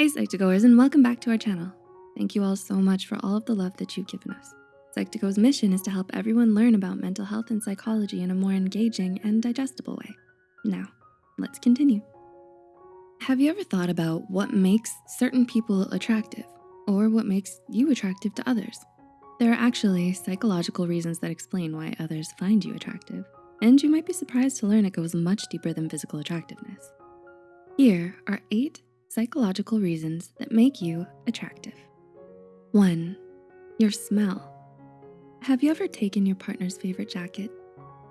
Hey Psych2Goers and welcome back to our channel. Thank you all so much for all of the love that you've given us. Psych2Go's mission is to help everyone learn about mental health and psychology in a more engaging and digestible way. Now, let's continue. Have you ever thought about what makes certain people attractive or what makes you attractive to others? There are actually psychological reasons that explain why others find you attractive, and you might be surprised to learn it goes much deeper than physical attractiveness. Here are eight psychological reasons that make you attractive. One, your smell. Have you ever taken your partner's favorite jacket?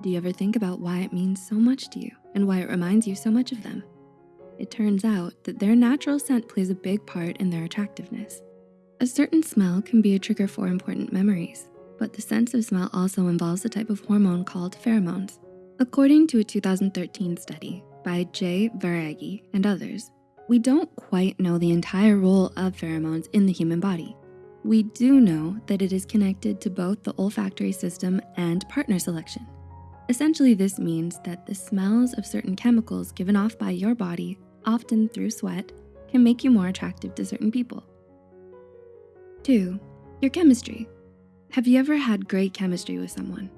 Do you ever think about why it means so much to you and why it reminds you so much of them? It turns out that their natural scent plays a big part in their attractiveness. A certain smell can be a trigger for important memories, but the sense of smell also involves a type of hormone called pheromones. According to a 2013 study by Jay Varghese and others, we don't quite know the entire role of pheromones in the human body. We do know that it is connected to both the olfactory system and partner selection. Essentially, this means that the smells of certain chemicals given off by your body, often through sweat, can make you more attractive to certain people. Two, your chemistry. Have you ever had great chemistry with someone?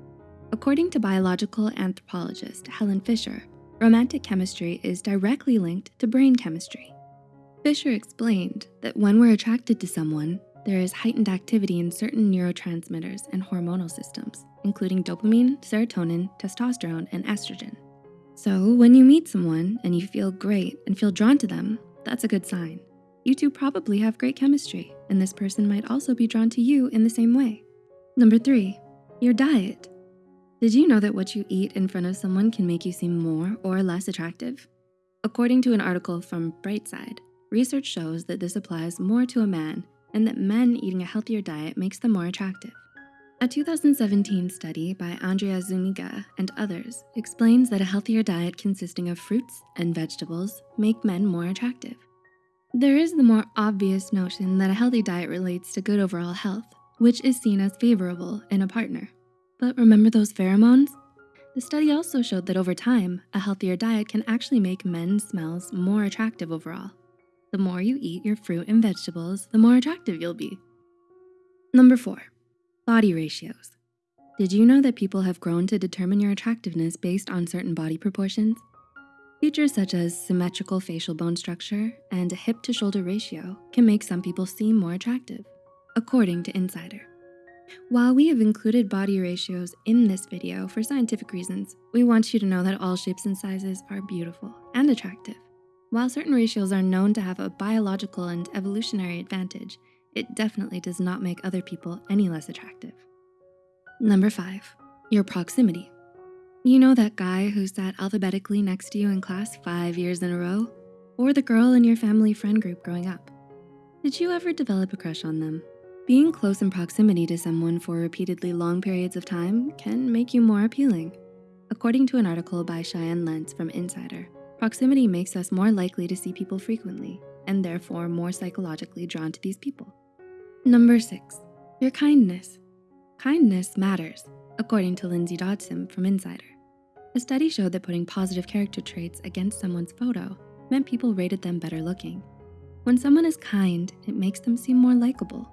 According to biological anthropologist Helen Fisher, romantic chemistry is directly linked to brain chemistry. Fisher explained that when we're attracted to someone, there is heightened activity in certain neurotransmitters and hormonal systems, including dopamine, serotonin, testosterone, and estrogen. So when you meet someone and you feel great and feel drawn to them, that's a good sign. You two probably have great chemistry, and this person might also be drawn to you in the same way. Number three, your diet. Did you know that what you eat in front of someone can make you seem more or less attractive? According to an article from Brightside, research shows that this applies more to a man and that men eating a healthier diet makes them more attractive. A 2017 study by Andrea Zuniga and others explains that a healthier diet consisting of fruits and vegetables make men more attractive. There is the more obvious notion that a healthy diet relates to good overall health, which is seen as favorable in a partner. But remember those pheromones? The study also showed that over time, a healthier diet can actually make men's smells more attractive overall. The more you eat your fruit and vegetables, the more attractive you'll be. Number four, body ratios. Did you know that people have grown to determine your attractiveness based on certain body proportions? Features such as symmetrical facial bone structure and a hip to shoulder ratio can make some people seem more attractive, according to Insider. While we have included body ratios in this video for scientific reasons, we want you to know that all shapes and sizes are beautiful and attractive. While certain ratios are known to have a biological and evolutionary advantage, it definitely does not make other people any less attractive. Number five, your proximity. You know that guy who sat alphabetically next to you in class five years in a row? Or the girl in your family friend group growing up? Did you ever develop a crush on them? Being close in proximity to someone for repeatedly long periods of time can make you more appealing. According to an article by Cheyenne Lentz from Insider, proximity makes us more likely to see people frequently and therefore more psychologically drawn to these people. Number six, your kindness. Kindness matters, according to Lindsay Dodgson from Insider. A study showed that putting positive character traits against someone's photo meant people rated them better looking. When someone is kind, it makes them seem more likable.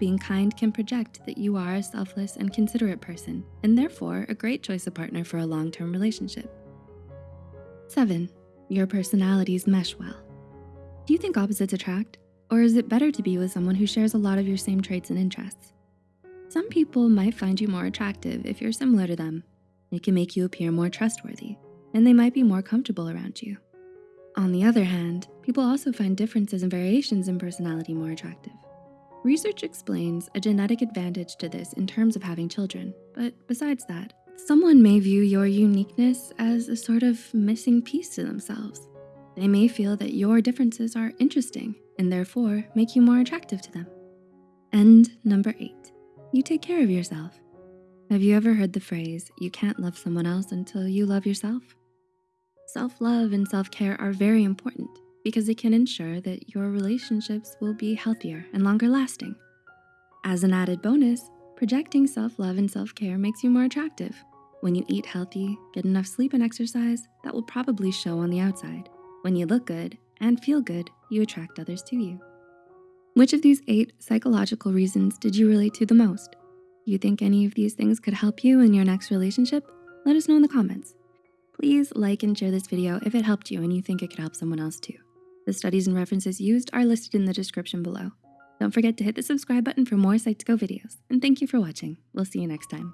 Being kind can project that you are a selfless and considerate person, and therefore a great choice of partner for a long-term relationship. Seven, your personalities mesh well. Do you think opposites attract? Or is it better to be with someone who shares a lot of your same traits and interests? Some people might find you more attractive if you're similar to them, it can make you appear more trustworthy, and they might be more comfortable around you. On the other hand, people also find differences and variations in personality more attractive. Research explains a genetic advantage to this in terms of having children, but besides that, someone may view your uniqueness as a sort of missing piece to themselves. They may feel that your differences are interesting and therefore make you more attractive to them. And number eight, you take care of yourself. Have you ever heard the phrase, you can't love someone else until you love yourself? Self-love and self-care are very important because it can ensure that your relationships will be healthier and longer lasting. As an added bonus, projecting self-love and self-care makes you more attractive. When you eat healthy, get enough sleep and exercise, that will probably show on the outside. When you look good and feel good, you attract others to you. Which of these eight psychological reasons did you relate to the most? Do you think any of these things could help you in your next relationship? Let us know in the comments. Please like and share this video if it helped you and you think it could help someone else too. The studies and references used are listed in the description below. Don't forget to hit the subscribe button for more Psych2Go videos. And thank you for watching. We'll see you next time.